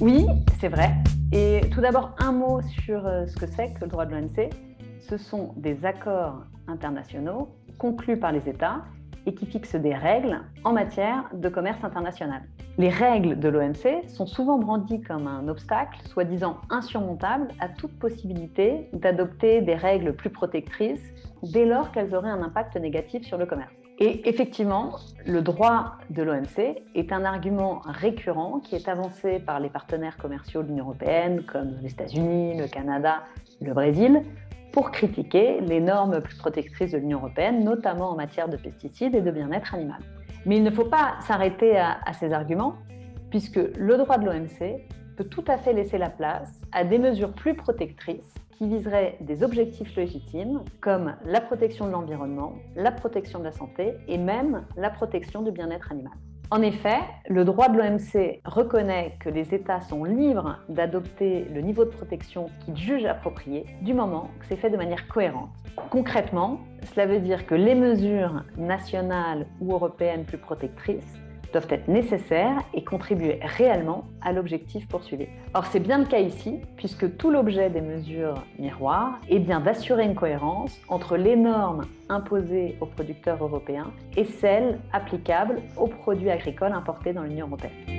Oui, c'est vrai. Et tout d'abord, un mot sur euh, ce que c'est que le droit de l'OMC. Ce sont des accords internationaux conclus par les États et qui fixent des règles en matière de commerce international. Les règles de l'OMC sont souvent brandies comme un obstacle, soi-disant insurmontable, à toute possibilité d'adopter des règles plus protectrices dès lors qu'elles auraient un impact négatif sur le commerce. Et effectivement, le droit de l'OMC est un argument récurrent qui est avancé par les partenaires commerciaux de l'Union européenne, comme les États-Unis, le Canada, le Brésil, pour critiquer les normes plus protectrices de l'Union européenne, notamment en matière de pesticides et de bien-être animal. Mais il ne faut pas s'arrêter à, ces arguments, puisque le droit de l'OMC peut tout à fait laisser la place à des mesures plus protectrices qui viseraient des objectifs légitimes comme la protection de l'environnement, la protection de la santé et même la protection du bien-être animal. En effet, le droit de l'OMC reconnaît que les États sont libres d'adopter le niveau de protection qu'ils jugent approprié du moment que c'est fait de manière cohérente. Concrètement, cela veut dire que les mesures nationales ou européennes plus protectrices doivent être nécessaires et contribuer réellement à l'objectif poursuivi. Or, c'est bien le cas ici, puisque tout l'objet des mesures miroirs est bien d'assurer une cohérence entre les normes imposées aux producteurs européens et celles applicables aux produits agricoles importés dans l'Union européenne.